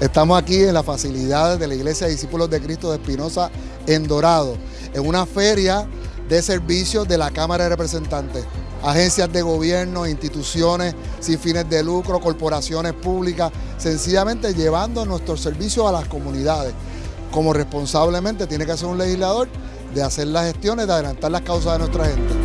Estamos aquí en las facilidades de la Iglesia de Discípulos de Cristo de Espinosa en Dorado, en una feria de servicios de la Cámara de Representantes, agencias de gobierno, instituciones sin fines de lucro, corporaciones públicas, sencillamente llevando nuestros servicios a las comunidades, como responsablemente tiene que hacer un legislador de hacer las gestiones, de adelantar las causas de nuestra gente.